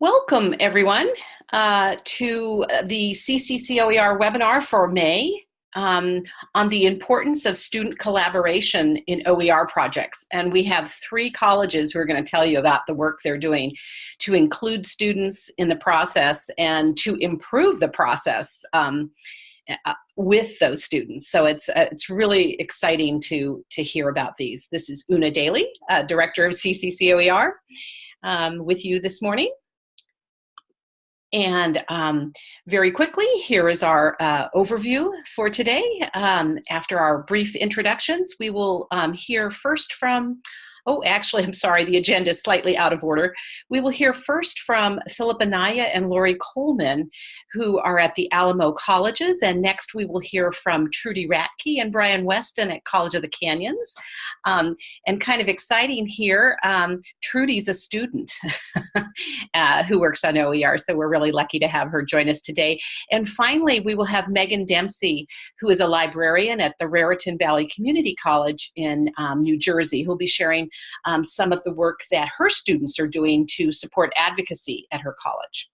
Welcome everyone uh, to the CCCOER webinar for May um, on the importance of student collaboration in OER projects. And we have three colleges who are going to tell you about the work they're doing to include students in the process and to improve the process um, uh, with those students. So it's uh, it's really exciting to to hear about these. This is Una Daly, uh, Director of CCCOER, um, with you this morning. And um, very quickly, here is our uh, overview for today. Um, after our brief introductions, we will um, hear first from Oh, actually, I'm sorry, the agenda is slightly out of order. We will hear first from Philip Anaya and Lori Coleman, who are at the Alamo Colleges, and next we will hear from Trudy Radke and Brian Weston at College of the Canyons. Um, and kind of exciting here, um, Trudy's a student uh, who works on OER, so we're really lucky to have her join us today. And finally, we will have Megan Dempsey, who is a librarian at the Raritan Valley Community College in um, New Jersey, who'll be sharing um, some of the work that her students are doing to support advocacy at her college.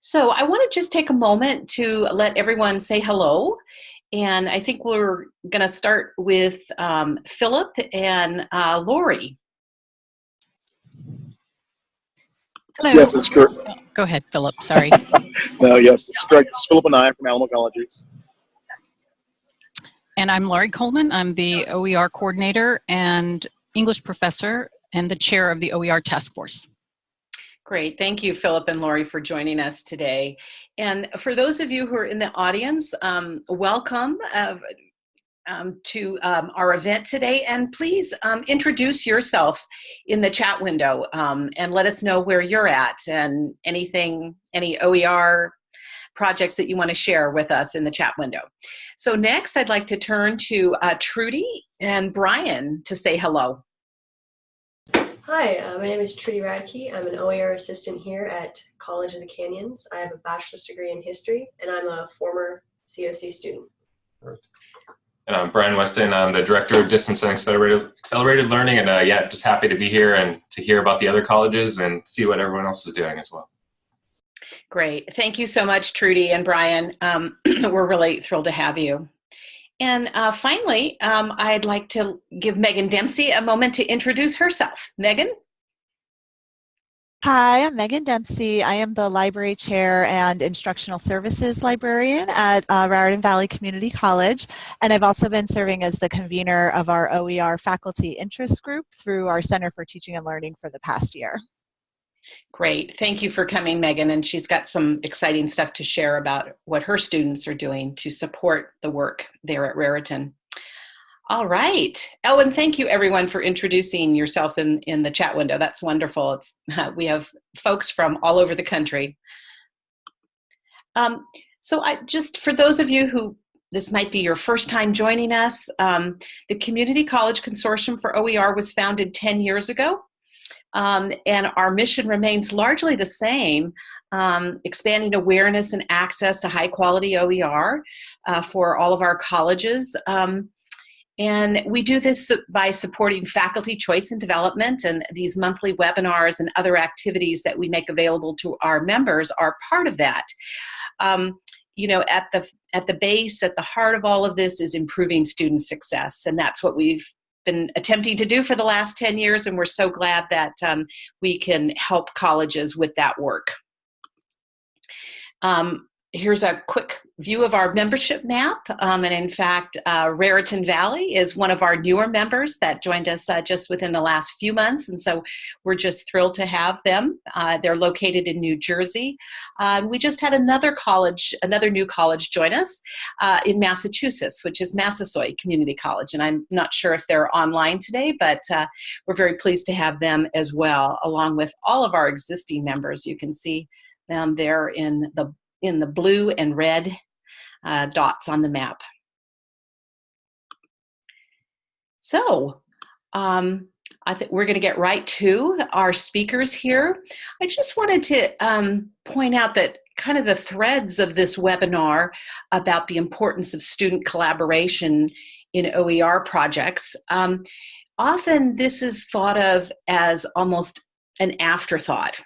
So I want to just take a moment to let everyone say hello. And I think we're going to start with um, Philip and uh, Lori. Hello. Yes, it's correct. Oh, go ahead, Philip. Sorry. no, yes, it's correct. It's Philip and I from Alamo Colleges. And I'm Laurie Coleman. I'm the OER coordinator and English professor and the chair of the OER task force. Great. Thank you, Philip and Laurie, for joining us today. And for those of you who are in the audience, um, welcome uh, um, to um, our event today. And please um, introduce yourself in the chat window um, and let us know where you're at and anything, any OER projects that you want to share with us in the chat window. So next, I'd like to turn to uh, Trudy and Brian to say hello. Hi, uh, my name is Trudy Radke. I'm an OER assistant here at College of the Canyons. I have a bachelor's degree in history, and I'm a former COC student. And I'm Brian Weston. I'm the director of distance and accelerated, accelerated learning, and uh, yeah, just happy to be here and to hear about the other colleges and see what everyone else is doing as well. Great. Thank you so much, Trudy and Brian. Um, we're really thrilled to have you. And uh, finally, um, I'd like to give Megan Dempsey a moment to introduce herself. Megan? Hi, I'm Megan Dempsey. I am the library chair and instructional services librarian at uh, Raritan Valley Community College. And I've also been serving as the convener of our OER faculty interest group through our Center for Teaching and Learning for the past year. Great. Thank you for coming, Megan. And she's got some exciting stuff to share about what her students are doing to support the work there at Raritan. All right. Oh, and thank you everyone for introducing yourself in, in the chat window. That's wonderful. It's, uh, we have folks from all over the country. Um, so I just, for those of you who this might be your first time joining us, um, the Community College Consortium for OER was founded 10 years ago um, and our mission remains largely the same, um, expanding awareness and access to high quality OER uh, for all of our colleges. Um, and we do this by supporting faculty choice and development and these monthly webinars and other activities that we make available to our members are part of that. Um, you know, at the, at the base, at the heart of all of this is improving student success. And that's what we've been attempting to do for the last 10 years, and we're so glad that um, we can help colleges with that work. Um, here's a quick view of our membership map. Um, and in fact, uh, Raritan Valley is one of our newer members that joined us uh, just within the last few months. And so we're just thrilled to have them. Uh, they're located in New Jersey. Uh, we just had another college, another new college join us uh, in Massachusetts, which is Massasoit Community College. And I'm not sure if they're online today, but uh, we're very pleased to have them as well, along with all of our existing members. You can see them there in the in the blue and red uh, dots on the map. So um, I think we're going to get right to our speakers here. I just wanted to um, point out that kind of the threads of this webinar about the importance of student collaboration in OER projects. Um, often this is thought of as almost an afterthought.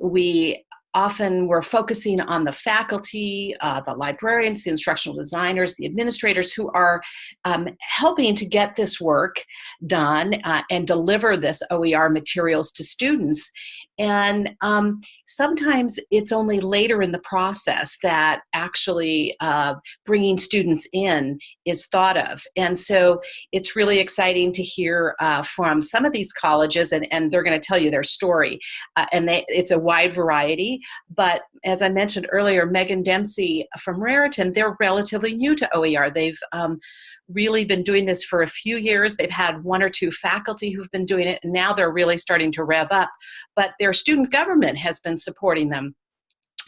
We often we're focusing on the faculty, uh, the librarians, the instructional designers, the administrators who are um, helping to get this work done uh, and deliver this OER materials to students. And um, sometimes it's only later in the process that actually uh, bringing students in is thought of. And so it's really exciting to hear uh, from some of these colleges, and, and they're going to tell you their story. Uh, and they, it's a wide variety. But as I mentioned earlier, Megan Dempsey from Raritan, they're relatively new to OER. They've um, really been doing this for a few years. They've had one or two faculty who've been doing it, and now they're really starting to rev up. But their student government has been supporting them.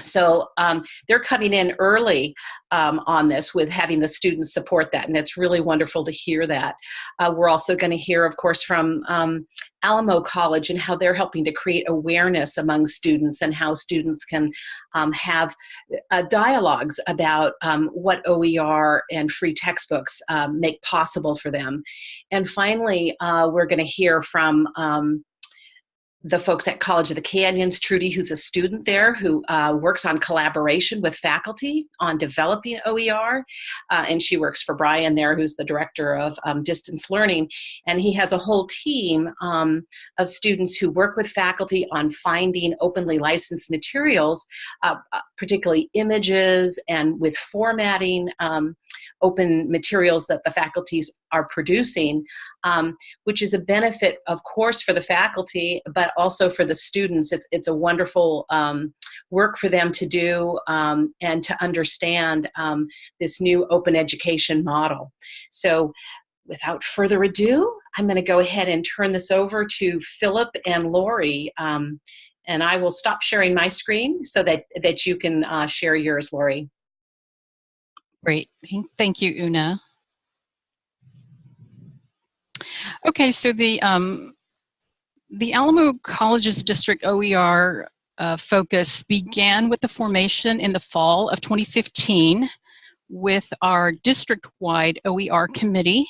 So um, they're coming in early um, on this with having the students support that, and it's really wonderful to hear that. Uh, we're also going to hear, of course, from um, Alamo College and how they're helping to create awareness among students and how students can um, have uh, dialogues about um, what OER and free textbooks um, make possible for them. And finally, uh, we're going to hear from the folks at College of the Canyons, Trudy, who's a student there who uh, works on collaboration with faculty on developing OER. Uh, and she works for Brian there, who's the director of um, distance learning. And he has a whole team um, of students who work with faculty on finding openly licensed materials, uh, uh particularly images and with formatting um, open materials that the faculties are producing, um, which is a benefit, of course, for the faculty, but also for the students. It's, it's a wonderful um, work for them to do um, and to understand um, this new open education model. So without further ado, I'm going to go ahead and turn this over to Philip and Lori. Um, and I will stop sharing my screen so that, that you can uh, share yours, Lori. Great. Thank you, Una. Okay, so the um, the Alamo Colleges District OER uh, focus began with the formation in the fall of 2015 with our district-wide OER committee.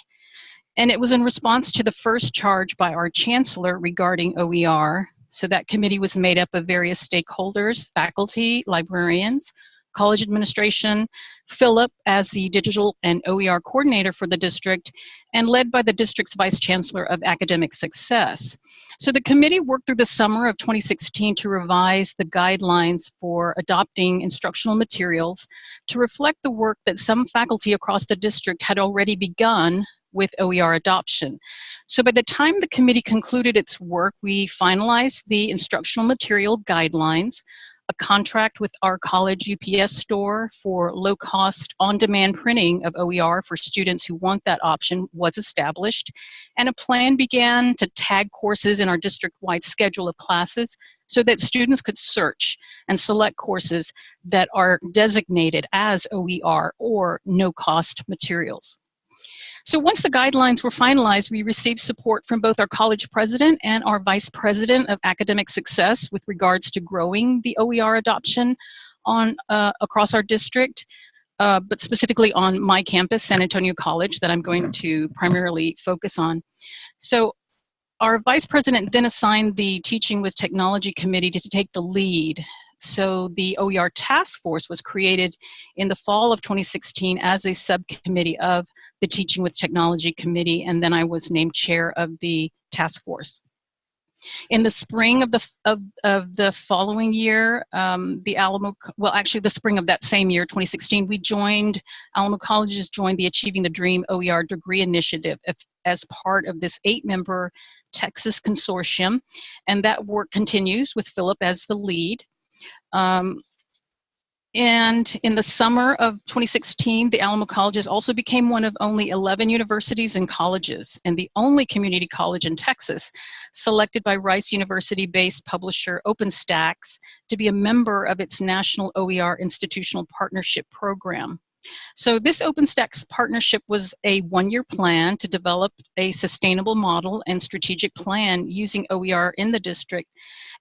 And it was in response to the first charge by our chancellor regarding OER. So that committee was made up of various stakeholders, faculty, librarians, college administration, Philip as the digital and OER coordinator for the district, and led by the district's vice chancellor of academic success. So the committee worked through the summer of 2016 to revise the guidelines for adopting instructional materials to reflect the work that some faculty across the district had already begun with OER adoption. So by the time the committee concluded its work, we finalized the instructional material guidelines, a contract with our college UPS store for low-cost on-demand printing of OER for students who want that option was established, and a plan began to tag courses in our district-wide schedule of classes so that students could search and select courses that are designated as OER or no-cost materials. So once the guidelines were finalized, we received support from both our college president and our vice president of academic success with regards to growing the OER adoption on uh, across our district, uh, but specifically on my campus, San Antonio College, that I'm going to primarily focus on. So our vice president then assigned the Teaching with Technology Committee to take the lead so the OER task force was created in the fall of 2016 as a subcommittee of the Teaching with Technology Committee, and then I was named chair of the task force. In the spring of the of, of the following year, um, the Alamo, well, actually the spring of that same year, 2016, we joined, Alamo Colleges joined the Achieving the Dream OER Degree Initiative as part of this eight-member Texas consortium, and that work continues with Philip as the lead. Um, and in the summer of 2016, the Alamo Colleges also became one of only 11 universities and colleges and the only community college in Texas selected by Rice University-based publisher OpenStax to be a member of its National OER Institutional Partnership Program. So this OpenStax partnership was a one-year plan to develop a sustainable model and strategic plan using OER in the district.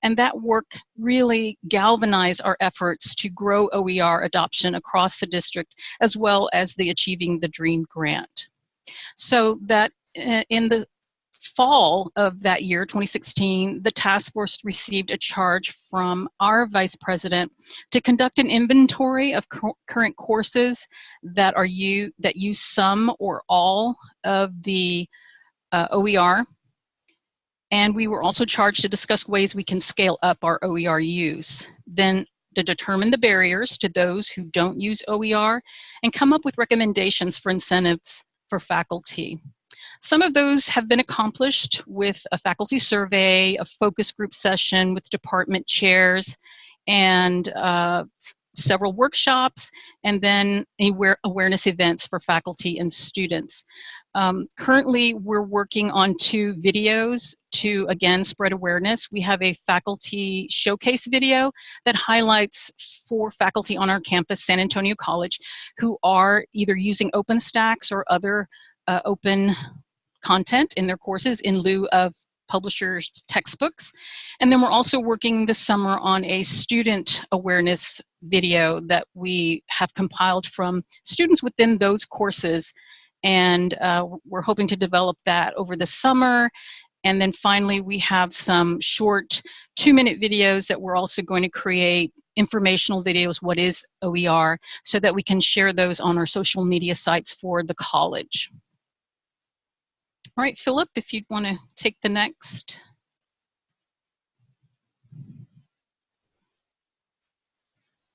And that work really galvanized our efforts to grow OER adoption across the district, as well as the Achieving the Dream grant. So that uh, in the fall of that year, 2016, the task force received a charge from our vice president to conduct an inventory of cu current courses that are you that use some or all of the uh, OER. And we were also charged to discuss ways we can scale up our OER use. Then to determine the barriers to those who don't use OER and come up with recommendations for incentives for faculty. Some of those have been accomplished with a faculty survey, a focus group session with department chairs, and uh, several workshops, and then aware awareness events for faculty and students. Um, currently, we're working on two videos to, again, spread awareness. We have a faculty showcase video that highlights four faculty on our campus, San Antonio College, who are either using OpenStax or other uh, open content in their courses in lieu of publishers' textbooks. And then we're also working this summer on a student awareness video that we have compiled from students within those courses. And uh, we're hoping to develop that over the summer. And then finally, we have some short two minute videos that we're also going to create informational videos, what is OER, so that we can share those on our social media sites for the college. All right, Philip, if you'd want to take the next.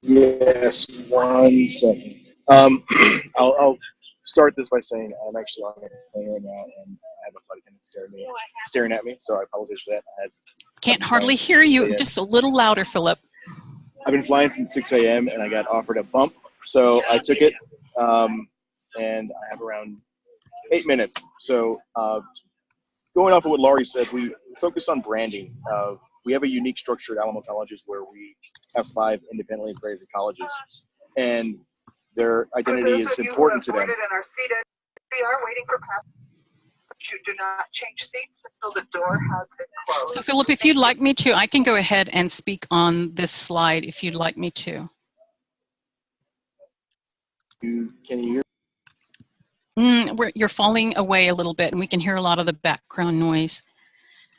Yes, one second. Um, I'll, I'll start this by saying I'm actually on a plane right now and I have a flight attendant staring, me, staring at me, so I apologize for that. I had, Can't hardly hear you. Just a little louder, Philip. I've been flying since 6 a.m. and I got offered a bump, so I took it, um, and I have around eight minutes. So uh, going off of what Laurie said, we focused on branding. Uh, we have a unique structure at Alamo Colleges where we have five independently accredited colleges, and their identity is of you who important to them. and are seated, we are waiting for passengers. You do not change seats until the door has been closed. So Philip, if you'd like me to, I can go ahead and speak on this slide if you'd like me to. You, can you hear? Mm, you're falling away a little bit and we can hear a lot of the background noise.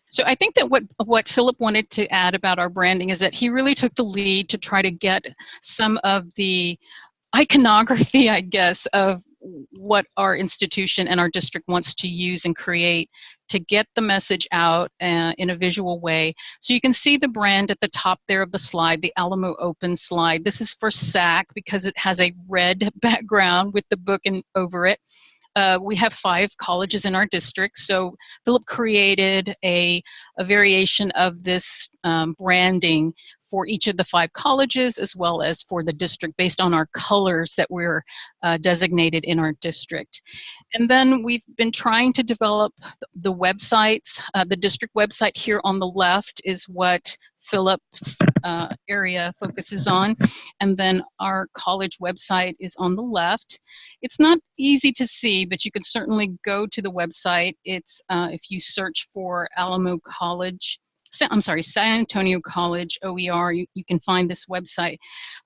So I think that what, what Philip wanted to add about our branding is that he really took the lead to try to get some of the iconography, I guess, of what our institution and our district wants to use and create to get the message out uh, in a visual way. So you can see the brand at the top there of the slide, the Alamo Open slide. This is for SAC because it has a red background with the book and over it. Uh, we have five colleges in our district, so Philip created a, a variation of this um, branding for each of the five colleges as well as for the district based on our colors that we're uh, designated in our district. And then we've been trying to develop the websites. Uh, the district website here on the left is what Philip's uh, area focuses on. And then our college website is on the left. It's not easy to see, but you can certainly go to the website. It's uh, if you search for Alamo College I'm sorry, San Antonio College OER, you, you can find this website.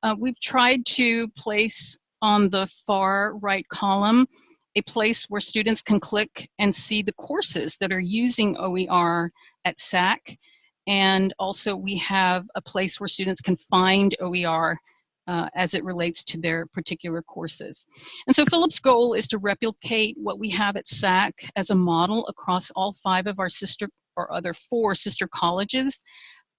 Uh, we've tried to place on the far right column a place where students can click and see the courses that are using OER at SAC. And also we have a place where students can find OER uh, as it relates to their particular courses. And so Philip's goal is to replicate what we have at SAC as a model across all five of our sister or other four sister colleges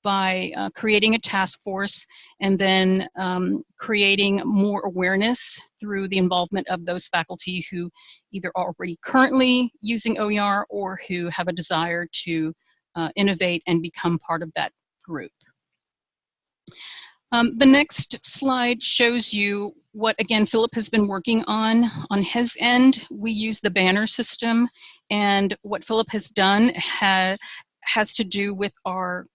by uh, creating a task force and then um, creating more awareness through the involvement of those faculty who either are already currently using OER or who have a desire to uh, innovate and become part of that group. Um, the next slide shows you what, again, Philip has been working on. On his end, we use the banner system, and what Philip has done ha has to do with our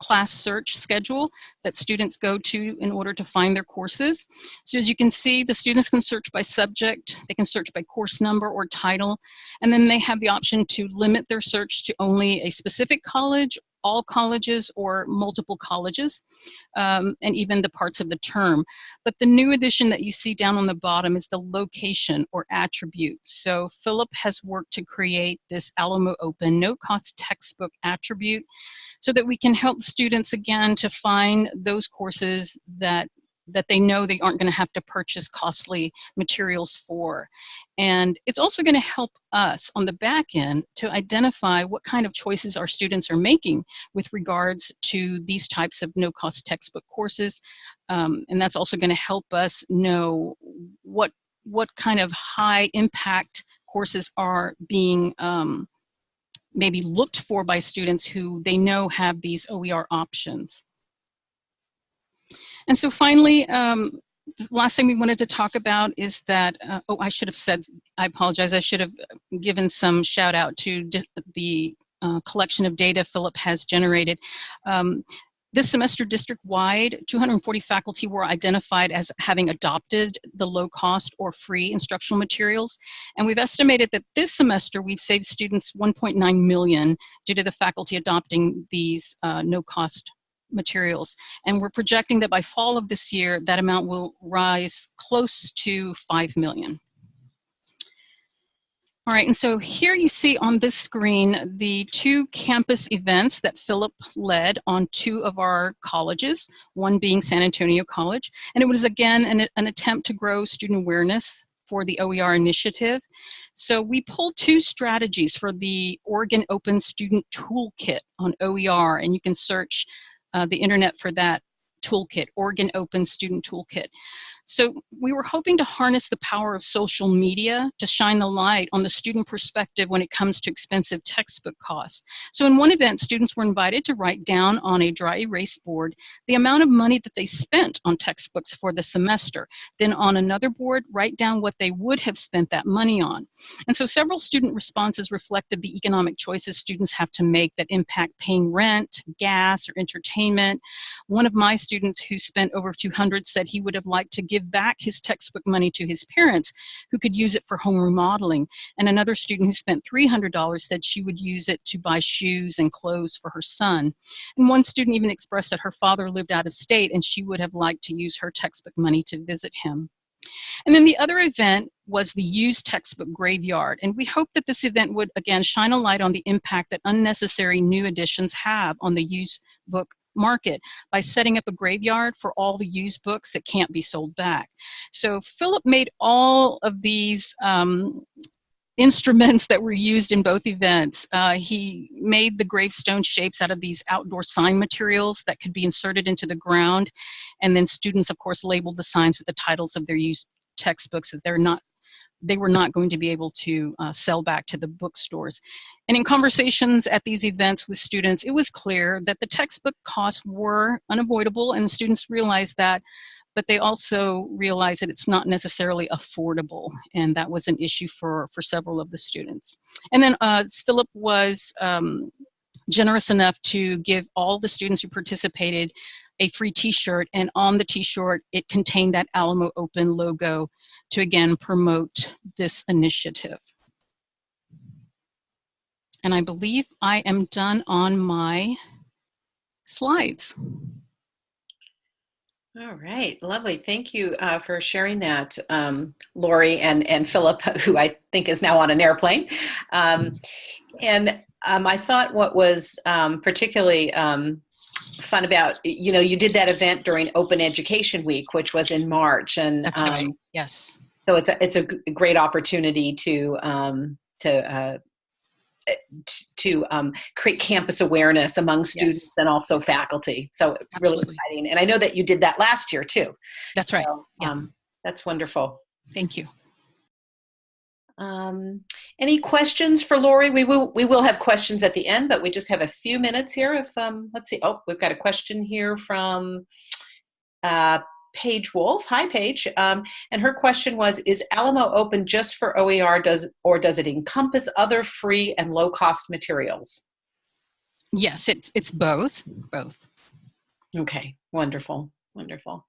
class search schedule that students go to in order to find their courses. So as you can see, the students can search by subject, they can search by course number or title, and then they have the option to limit their search to only a specific college all colleges or multiple colleges, um, and even the parts of the term. But the new addition that you see down on the bottom is the location or attribute. So Philip has worked to create this Alamo Open no-cost textbook attribute so that we can help students again to find those courses that that they know they aren't going to have to purchase costly materials for. And it's also going to help us on the back end to identify what kind of choices our students are making with regards to these types of no-cost textbook courses. Um, and that's also going to help us know what, what kind of high impact courses are being um, maybe looked for by students who they know have these OER options. And so finally, um, the last thing we wanted to talk about is that, uh, oh, I should have said, I apologize, I should have given some shout out to the uh, collection of data Philip has generated. Um, this semester, district-wide, 240 faculty were identified as having adopted the low-cost or free instructional materials. And we've estimated that this semester, we've saved students 1.9 million due to the faculty adopting these uh, no-cost materials. And we're projecting that by fall of this year, that amount will rise close to 5 million. All right, and so here you see on this screen the two campus events that Philip led on two of our colleges, one being San Antonio College. And it was again an, an attempt to grow student awareness for the OER initiative. So we pulled two strategies for the Oregon Open Student Toolkit on OER, and you can search uh, the internet for that toolkit, Oregon Open Student Toolkit. So we were hoping to harness the power of social media to shine the light on the student perspective when it comes to expensive textbook costs. So in one event, students were invited to write down on a dry erase board the amount of money that they spent on textbooks for the semester. Then on another board, write down what they would have spent that money on. And so several student responses reflected the economic choices students have to make that impact paying rent, gas, or entertainment. One of my students who spent over 200 said he would have liked to give back his textbook money to his parents who could use it for home remodeling. And another student who spent $300 said she would use it to buy shoes and clothes for her son. And one student even expressed that her father lived out of state and she would have liked to use her textbook money to visit him. And then the other event was the used textbook graveyard. And we hope that this event would, again, shine a light on the impact that unnecessary new editions have on the used book market by setting up a graveyard for all the used books that can't be sold back. So Philip made all of these um, instruments that were used in both events. Uh, he made the gravestone shapes out of these outdoor sign materials that could be inserted into the ground. And then students, of course, labeled the signs with the titles of their used textbooks that they're not they were not going to be able to uh, sell back to the bookstores. And in conversations at these events with students, it was clear that the textbook costs were unavoidable and students realized that, but they also realized that it's not necessarily affordable. And that was an issue for, for several of the students. And then uh, Philip was um, generous enough to give all the students who participated a free t-shirt and on the t-shirt it contained that Alamo Open logo to again promote this initiative. And I believe I am done on my slides. All right, lovely. Thank you uh, for sharing that, um, Lori and, and Philip, who I think is now on an airplane. Um, and um, I thought what was um, particularly um, fun about, you know, you did that event during Open Education Week, which was in March. And That's right, um, yes. So it's a, it's a great opportunity to, to uh, to um, create campus awareness among students Yes. and also faculty. So really exciting. And I know that you did that last year too. That's right. So, Yeah. um, that's wonderful. Thank you. Um, any questions for Lori? We will we will have questions at the end, but we just have a few minutes here. If um, let's see. Oh, we've got a question here from uh, Paige Wolf. Hi, Paige. Um, and her question was: Is Alamo open just for OER? Does or does it encompass other free and low cost materials? Yes, it's, it's both, both. Okay, wonderful, wonderful.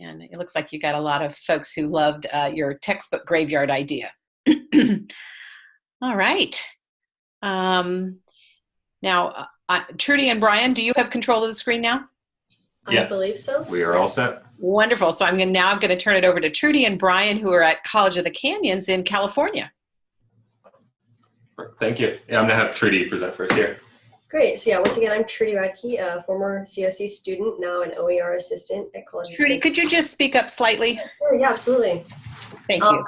And it looks like you got a lot of folks who loved uh, your textbook graveyard idea. All right. Um, now, uh, Uh, Trudy and Brian, do you have control of the screen now? I believe so. We are all set. Wonderful. So I'm gonna, now I'm going to turn it over to Trudy and Brian, who are at College of the Canyons in California. Thank you. Yeah, I'm gonna have Trudy present first here. Great. So yeah, once again, I'm Trudy Radke, a former COC student, now an OER assistant at College of Trudy, could you just speak up slightly? Sure, yeah, absolutely. Thank Um, you.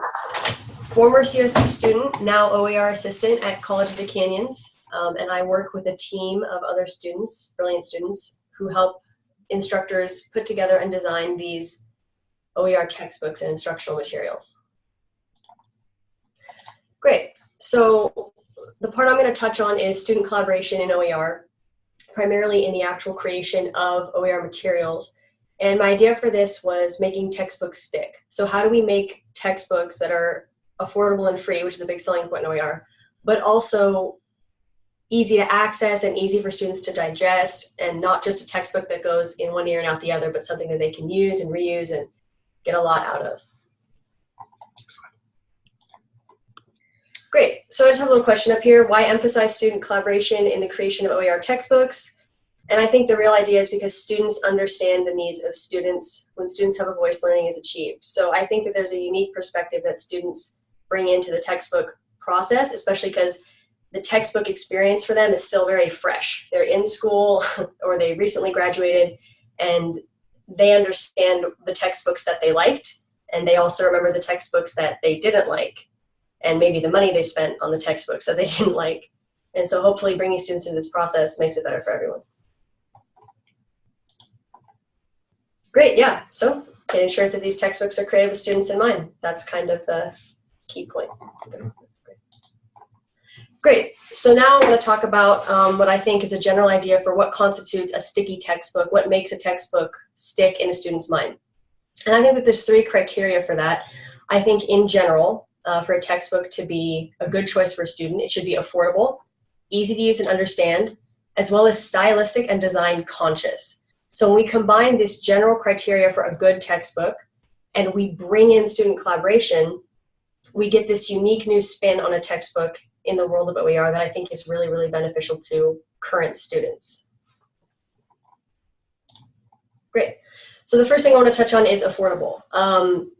Former COC student, now OER assistant at College of the Canyons, um, and I work with a team of other students, brilliant students, who help instructors put together and design these OER textbooks and instructional materials. Great. So the part I'm going to touch on is student collaboration in OER, primarily in the actual creation of OER materials. And my idea for this was making textbooks stick. So how do we make textbooks that are affordable and free, which is a big selling point in OER, but also easy to access and easy for students to digest and not just a textbook that goes in one ear and out the other, but something that they can use and reuse and get a lot out of. Great, so I just have a little question up here. Why emphasize student collaboration in the creation of OER textbooks? And I think the real idea is because students understand the needs of students. When students have a voice, learning is achieved. So I think that there's a unique perspective that students bring into the textbook process, especially because the textbook experience for them is still very fresh. They're in school or they recently graduated and they understand the textbooks that they liked and they also remember the textbooks that they didn't like and maybe the money they spent on the textbooks that they didn't like. And so hopefully bringing students into this process makes it better for everyone. Great, yeah, so it ensures that these textbooks are created with students in mind. That's kind of the key point. Great, so now I'm going to talk about um, what I think is a general idea for what constitutes a sticky textbook, what makes a textbook stick in a student's mind. And I think that there's three criteria for that. I think in general, uh, for a textbook to be a good choice for a student, it should be affordable, easy to use and understand, as well as stylistic and design conscious. So when we combine this general criteria for a good textbook and we bring in student collaboration, we get this unique new spin on a textbook in the world of OER that I think is really, really beneficial to current students. Great. So the first thing I want to touch on is affordable. Um,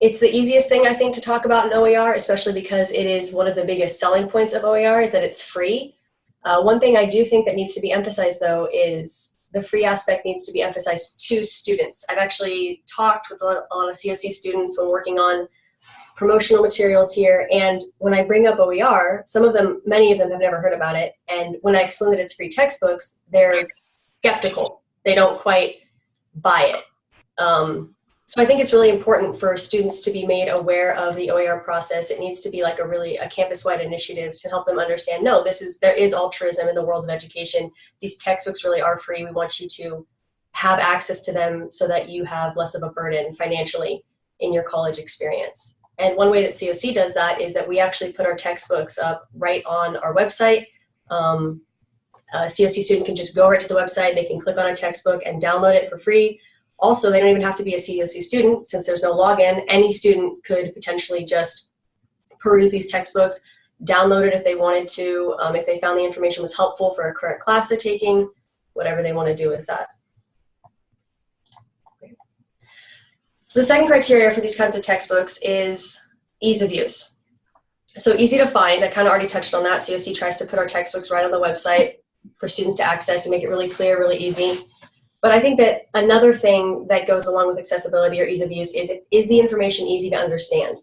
it's the easiest thing I think to talk about in OER, especially because it is one of the biggest selling points of OER is that it's free. Uh, one thing I do think that needs to be emphasized though is the free aspect needs to be emphasized to students. I've actually talked with a lot, of COC students when working on promotional materials here and when I bring up OER, some of them, many of them have never heard about it and when I explain that it's free textbooks, they're skeptical. They don't quite buy it. Um, so I think it's really important for students to be made aware of the OER process. It needs to be like a really a campus-wide initiative to help them understand, no, this is there is altruism in the world of education. These textbooks really are free. We want you to have access to them so that you have less of a burden financially in your college experience. And one way that COC does that is that we actually put our textbooks up right on our website. Um, a COC student can just go right to the website, they can click on a textbook and download it for free. Also, they don't even have to be a COC student since there's no login. Any student could potentially just peruse these textbooks, download it if they wanted to, um, if they found the information was helpful for a current class they're taking, whatever they want to do with that. So the second criteria for these kinds of textbooks is ease of use. So easy to find, I kind of already touched on that. COC tries to put our textbooks right on the website for students to access and make it really clear, really easy. But I think that another thing that goes along with accessibility or ease of use is, is the information easy to understand?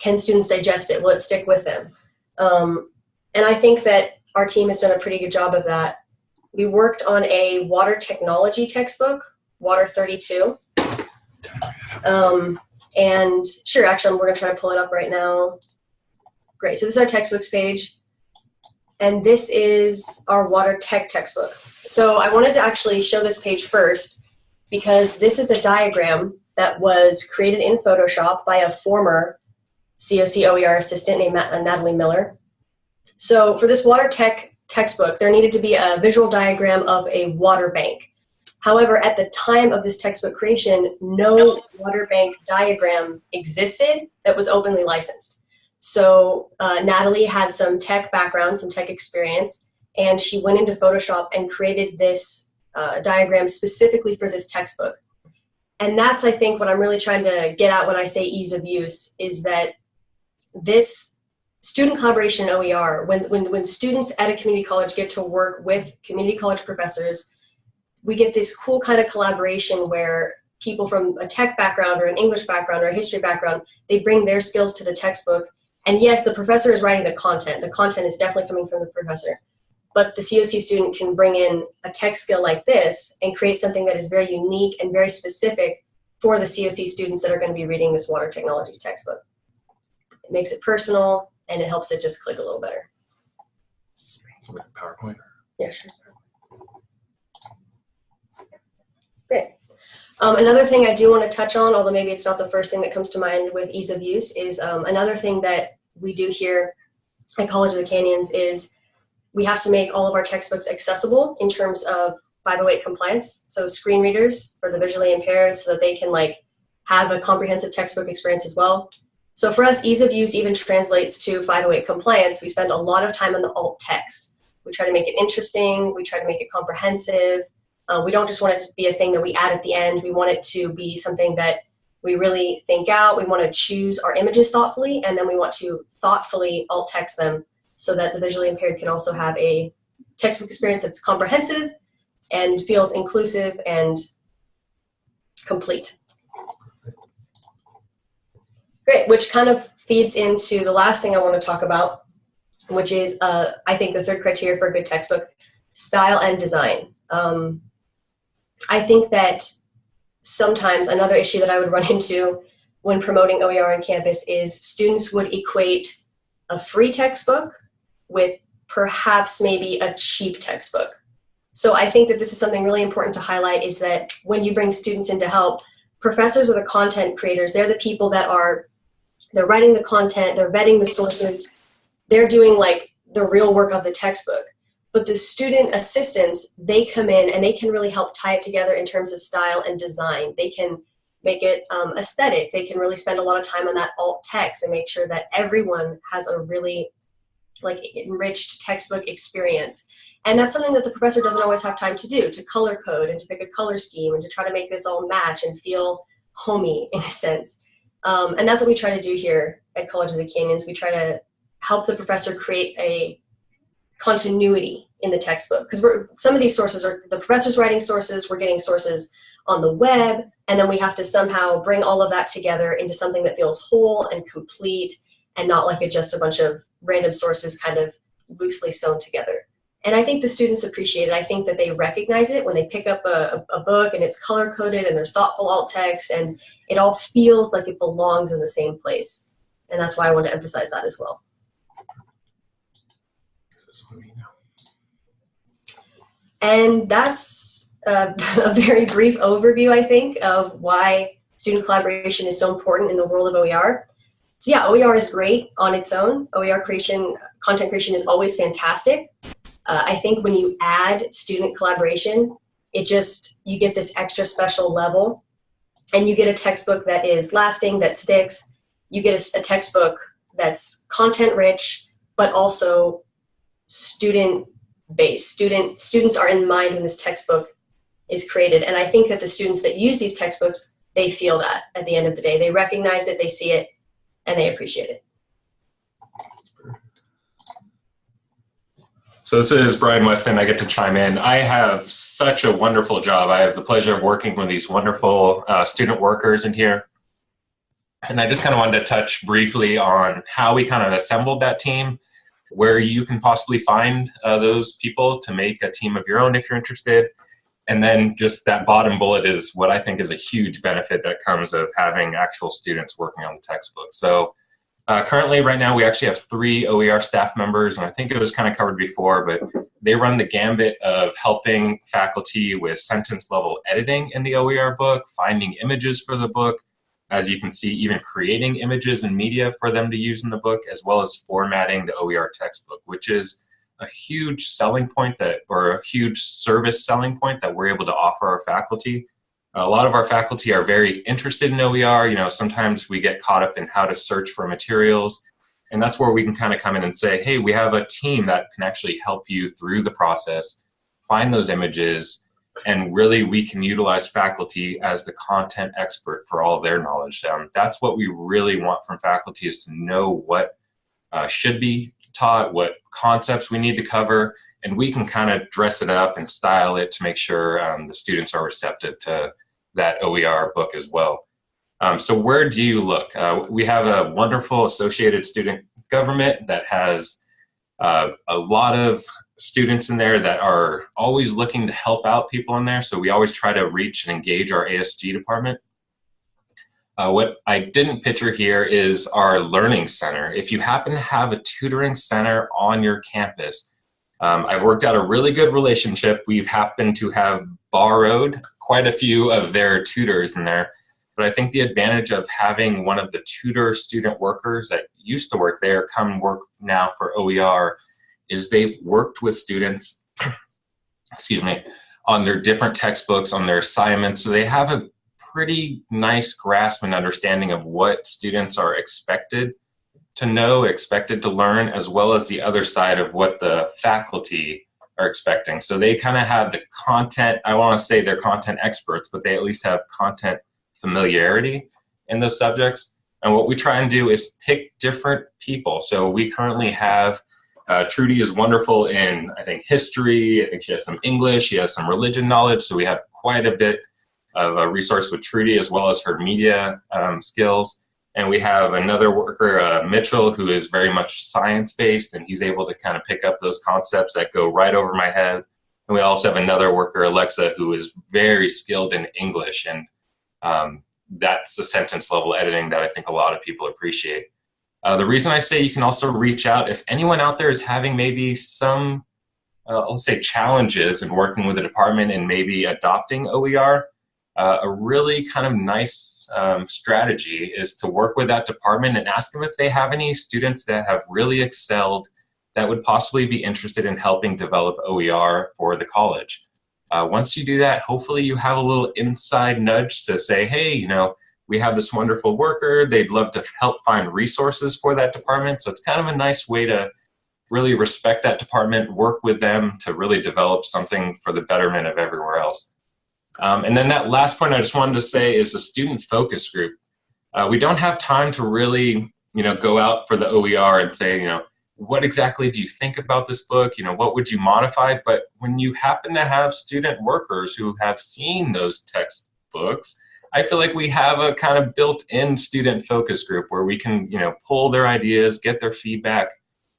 Can students digest it? Will it stick with them? Um, and I think that our team has done a pretty good job of that. We worked on a water technology textbook, Water 32. Um, and sure, actually, we're gonna try to pull it up right now. Great, so this is our textbooks page. And this is our water tech textbook. So I wanted to actually show this page first because this is a diagram that was created in Photoshop by a former COC OER assistant named Natalie Miller. So for this water tech textbook, there needed to be a visual diagram of a water bank. However, at the time of this textbook creation, no water bank diagram existed that was openly licensed. So uh, Natalie had some tech background, some tech experience, and she went into Photoshop and created this uh, diagram specifically for this textbook. And that's, I think, what I'm really trying to get at when I say ease of use is that this student collaboration OER, when, when, when students at a community college get to work with community college professors, we get this cool kind of collaboration where people from a tech background or an English background or a history background, they bring their skills to the textbook. And yes, the professor is writing the content. The content is definitely coming from the professor. But the COC student can bring in a tech skill like this and create something that is very unique and very specific for the COC students that are going to be reading this water technologies textbook. It makes it personal and it helps it just click a little better. PowerPoint. Yeah, sure. Great. Um, another thing I do want to touch on, although maybe it's not the first thing that comes to mind with ease of use, is um, another thing that we do here at College of the Canyons is we have to make all of our textbooks accessible in terms of 508 compliance. So screen readers for the visually impaired so that they can like have a comprehensive textbook experience as well. So for us, ease of use even translates to 508 compliance. We spend a lot of time on the alt text. We try to make it interesting. We try to make it comprehensive. Uh, we don't just want it to be a thing that we add at the end. We want it to be something that we really think out. We want to choose our images thoughtfully, and then we want to thoughtfully alt text them so that the visually impaired can also have a textbook experience that's comprehensive and feels inclusive and complete. Great, which kind of feeds into the last thing I want to talk about, which is, uh, I think, the third criteria for a good textbook, style and design. Um, I think that sometimes another issue that I would run into when promoting OER on campus is students would equate a free textbook with perhaps maybe a cheap textbook. So I think that this is something really important to highlight is that when you bring students in to help, professors are the content creators. They're the people that are, they're writing the content, they're vetting the sources, they're doing like the real work of the textbook. But the student assistants, they come in and they can really help tie it together in terms of style and design. They can make it um, aesthetic. They can really spend a lot of time on that alt text and make sure that everyone has a really like enriched textbook experience. And that's something that the professor doesn't always have time to do, to color code and to pick a color scheme and to try to make this all match and feel homey in a sense. Um, and that's what we try to do here at College of the Canyons. We try to help the professor create a continuity in the textbook because we're some of these sources are the professor's writing sources, we're getting sources on the web, and then we have to somehow bring all of that together into something that feels whole and complete and not like a, just a bunch of random sources kind of loosely sewn together. And I think the students appreciate it. I think that they recognize it when they pick up a, a book and it's color coded and there's thoughtful alt text and it all feels like it belongs in the same place. And that's why I want to emphasize that as well. And that's a, a very brief overview, I think, of why student collaboration is so important in the world of OER. So yeah, OER is great on its own. OER creation, content creation is always fantastic. Uh, I think when you add student collaboration, it just, you get this extra special level and you get a textbook that is lasting, that sticks. You get a, a textbook that's content rich, but also student based. Student, students are in mind when this textbook is created. And I think that the students that use these textbooks, they feel that at the end of the day. They recognize it, they see it, and they appreciate it. So this is Brian Weston. I get to chime in. I have such a wonderful job. I have the pleasure of working with these wonderful uh, student workers in here. And I just kind of wanted to touch briefly on how we kind of assembled that team, where you can possibly find uh, those people to make a team of your own if you're interested. And then just that bottom bullet is what I think is a huge benefit that comes of having actual students working on the textbook. So uh, currently, right now, we actually have three OER staff members, and I think it was kind of covered before, but they run the gambit of helping faculty with sentence level editing in the OER book, finding images for the book, as you can see, even creating images and media for them to use in the book, as well as formatting the OER textbook, which is a huge selling point that, or a huge service selling point that we're able to offer our faculty. A lot of our faculty are very interested in OER. You know, sometimes we get caught up in how to search for materials And that's where we can kind of come in and say, hey, we have a team that can actually help you through the process, find those images, and really we can utilize faculty as the content expert for all their knowledge. Um, that's what we really want from faculty is to know what uh, should be taught, what concepts we need to cover, and we can kind of dress it up and style it to make sure um, the students are receptive to that OER book as well. Um, so where do you look? Uh, we have a wonderful associated student government that has uh, a lot of students in there that are always looking to help out people in there. So we always try to reach and engage our ASG department. Uh, what I didn't picture here is our learning center. If you happen to have a tutoring center on your campus, um, I've worked out a really good relationship. We've happened to have borrowed quite a few of their tutors in there. But I think the advantage of having one of the tutor student workers that used to work there come work now for OER is they've worked with students, excuse me, on their different textbooks, on their assignments. So they have a pretty nice grasp and understanding of what students are expected to know, expected to learn, as well as the other side of what the faculty are expecting. So they kind of have the content, I want to say they're content experts, but they at least have content familiarity in those subjects. And what we try and do is pick different people. So we currently have, uh, Trudy is wonderful in, I think, history. I think she has some English. She has some religion knowledge. So we have quite a bit of a resource with Trudy as well as her media um, skills. And we have another worker, uh, Mitchell, who is very much science-based, and he's able to kind of pick up those concepts that go right over my head. And we also have another worker, Alexa, who is very skilled in English, and um, that's the sentence level editing that I think a lot of people appreciate. Uh, the reason I say you can also reach out, if anyone out there is having maybe some, uh, let's say, challenges in working with a department and maybe adopting OER, uh, a really kind of nice um, strategy is to work with that department and ask them if they have any students that have really excelled that would possibly be interested in helping develop OER for the college. Uh, once you do that, hopefully you have a little inside nudge to say, hey, you know, we have this wonderful worker, they'd love to help find resources for that department. So it's kind of a nice way to really respect that department, work with them to really develop something for the betterment of everywhere else. Um, and then that last point I just wanted to say is the student focus group. Uh, we don't have time to really, you know, go out for the OER and say, you know, what exactly do you think about this book? You know, what would you modify? But when you happen to have student workers who have seen those textbooks, I feel like we have a kind of built-in student focus group where we can, you know, pull their ideas, get their feedback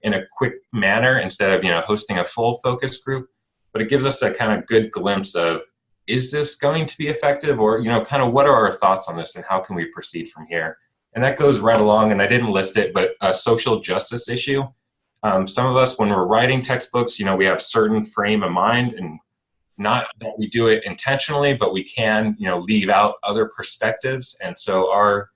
in a quick manner instead of, you know, hosting a full focus group. But it gives us a kind of good glimpse of, is this going to be effective or, you know, kind of what are our thoughts on this and how can we proceed from here? And that goes right along, and I didn't list it, but a social justice issue. Um, some of us, when we're writing textbooks, you know, we have certain frame of mind and not that we do it intentionally, but we can, you know, leave out other perspectives. And so our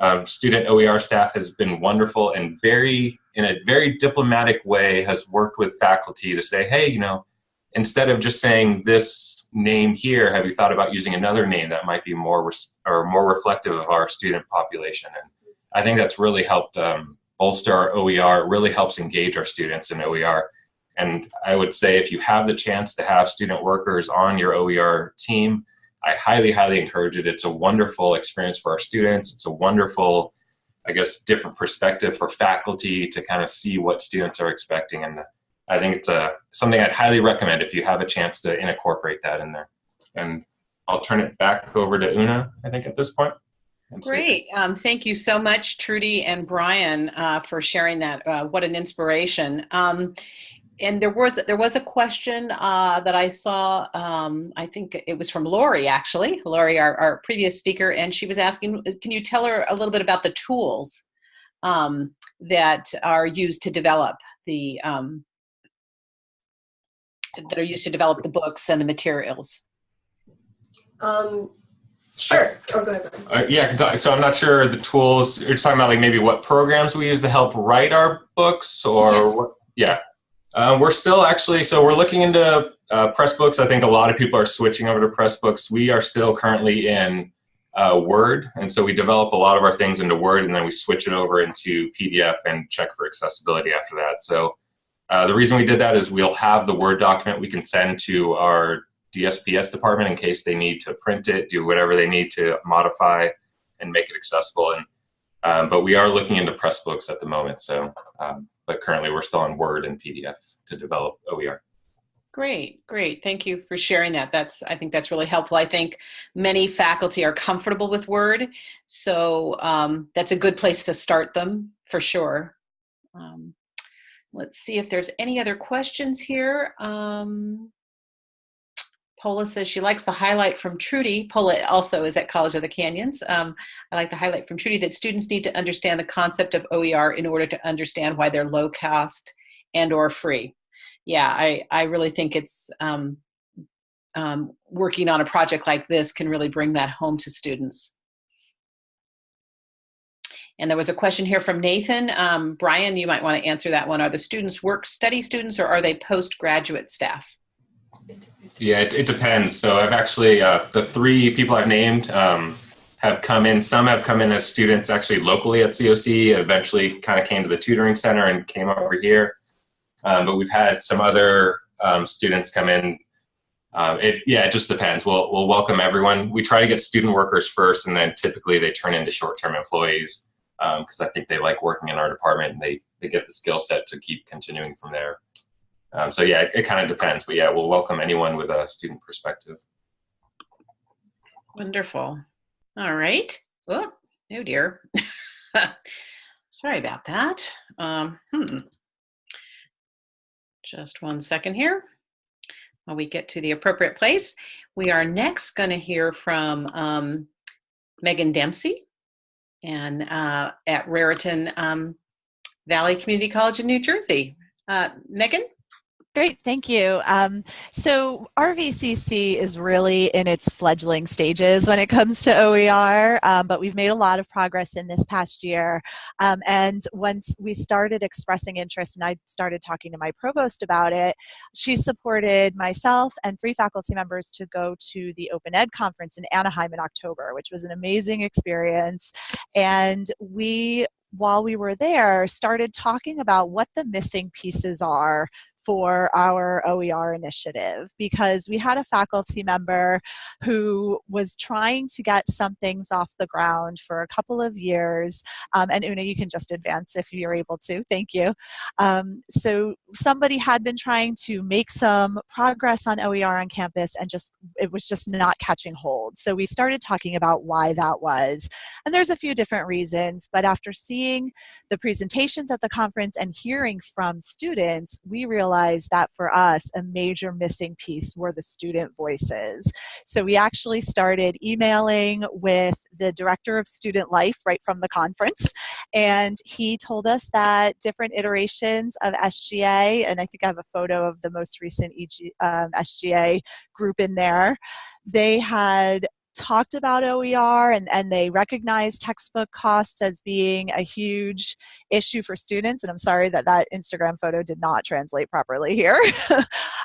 um, student OER staff has been wonderful and very, in a very diplomatic way, has worked with faculty to say, hey, you know, instead of just saying this name here, have you thought about using another name that might be more or more reflective of our student population? And I think that's really helped um, bolster our OER. It really helps engage our students in OER. And I would say if you have the chance to have student workers on your OER team, I highly, highly encourage it. It's a wonderful experience for our students. It's a wonderful, I guess, different perspective for faculty to kind of see what students are expecting. And I think it's a, something I'd highly recommend if you have a chance to incorporate that in there. And I'll turn it back over to Una, I think, at this point. Great. Um, thank you so much, Trudy and Brian, uh, for sharing that. Uh, what an inspiration. Um, and there was there was a question uh, that I saw. Um, I think it was from Lori, actually, Lori, our, our previous speaker, and she was asking, "Can you tell her a little bit about the tools um, that are used to develop the um, that are used to develop the books and the materials?" Um, Sure. Oh, go ahead. Uh, yeah, so I'm not sure the tools. You're talking about like maybe what programs we use to help write our books, or yes. what? Yeah, um, we're still actually. So we're looking into uh, Pressbooks. I think a lot of people are switching over to Pressbooks. We are still currently in uh, Word. And so we develop a lot of our things into Word and then we switch it over into PDF and check for accessibility after that. So uh, the reason we did that is we'll have the Word document we can send to our DSPS department in case they need to print it, do whatever they need to modify and make it accessible. And um, but we are looking into Pressbooks at the moment. So, um, but currently we're still on Word and PDF to develop OER. Great, great. Thank you for sharing that. That's I think that's really helpful. I think many faculty are comfortable with Word, so um, that's a good place to start them for sure. Um, let's see if there's any other questions here. Um, Paula says she likes the highlight from Trudy. Paula also is at College of the Canyons. Um, I like the highlight from Trudy that students need to understand the concept of OER in order to understand why they're low cost and or free yeah, I, I really think it's um, um, working on a project like this can really bring that home to students. And there was a question here from Nathan. Um, Brian, you might want to answer that one. Are the students work study students or are they postgraduate staff? Yeah, it, it depends. So I've actually, uh, the three people I've named um, have come in, some have come in as students actually locally at COC, eventually kind of came to the tutoring center and came over here. Um, but we've had some other um, students come in. Um, it, yeah, it just depends. We'll, we'll welcome everyone. We try to get student workers first, and then typically they turn into short-term employees because um, I think they like working in our department and they, they get the skill set to keep continuing from there. Um, so yeah, it, it kind of depends, but yeah, we'll welcome anyone with a student perspective. Wonderful. All right. Oh, oh dear. Sorry about that. Um, hmm. Just one second here while we get to the appropriate place. We are next going to hear from um, Megan Dempsey and uh, at Raritan um, Valley Community College in New Jersey. Uh, Megan? Great, thank you. Um, so RVCC is really in its fledgling stages when it comes to OER, um, but we've made a lot of progress in this past year. Um, and once we started expressing interest and I started talking to my provost about it, she supported myself and three faculty members to go to the Open Ed conference in Anaheim in October, which was an amazing experience. And we while we were there, started talking about what the missing pieces are for our OER initiative because we had a faculty member who was trying to get some things off the ground for a couple of years. Um, and Una, you can just advance if you're able to. Thank you. Um, so somebody had been trying to make some progress on OER on campus and just it was just not catching hold. So we started talking about why that was. And there's a few different reasons, but after seeing the presentations at the conference and hearing from students, we realized realized that for us, a major missing piece were the student voices. So we actually started emailing with the director of student life right from the conference. And he told us that different iterations of SGA, and I think I have a photo of the most recent EG, um, SGA group in there, they had talked about OER and, and they recognized textbook costs as being a huge issue for students. And I'm sorry that that Instagram photo did not translate properly here.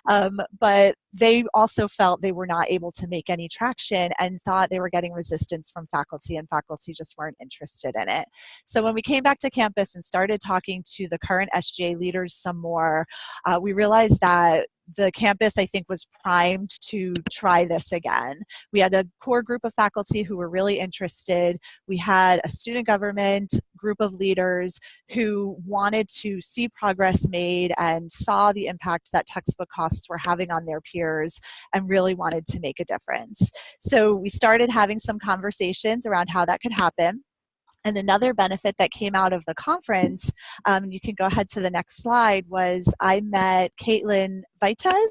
um, but they also felt they were not able to make any traction and thought they were getting resistance from faculty and faculty just weren't interested in it. So when we came back to campus and started talking to the current SGA leaders some more, uh, we realized that the campus, I think, was primed to try this again. We had a core group of faculty who were really interested. We had a student government group of leaders who wanted to see progress made and saw the impact that textbook costs were having on their peers and really wanted to make a difference. So we started having some conversations around how that could happen. And another benefit that came out of the conference, um, you can go ahead to the next slide, was I met Kaitlyn Vitez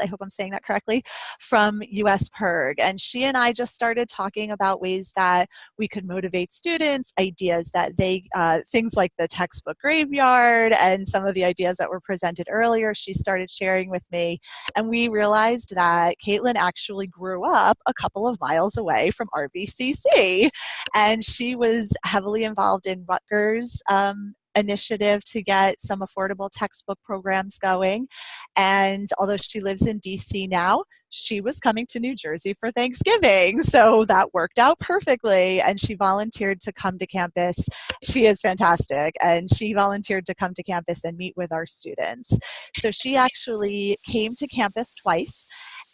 I hope I'm saying that correctly, from US PIRG. And she and I just started talking about ways that we could motivate students, ideas that they, uh, things like the textbook graveyard and some of the ideas that were presented earlier, she started sharing with me. And we realized that Kaitlyn actually grew up a couple of miles away from RVCC. And she was heavily involved in Rutgers um, initiative to get some affordable textbook programs going. And although she lives in DC now, she was coming to New Jersey for Thanksgiving. So that worked out perfectly. And she volunteered to come to campus. She is fantastic. And she volunteered to come to campus and meet with our students. So she actually came to campus twice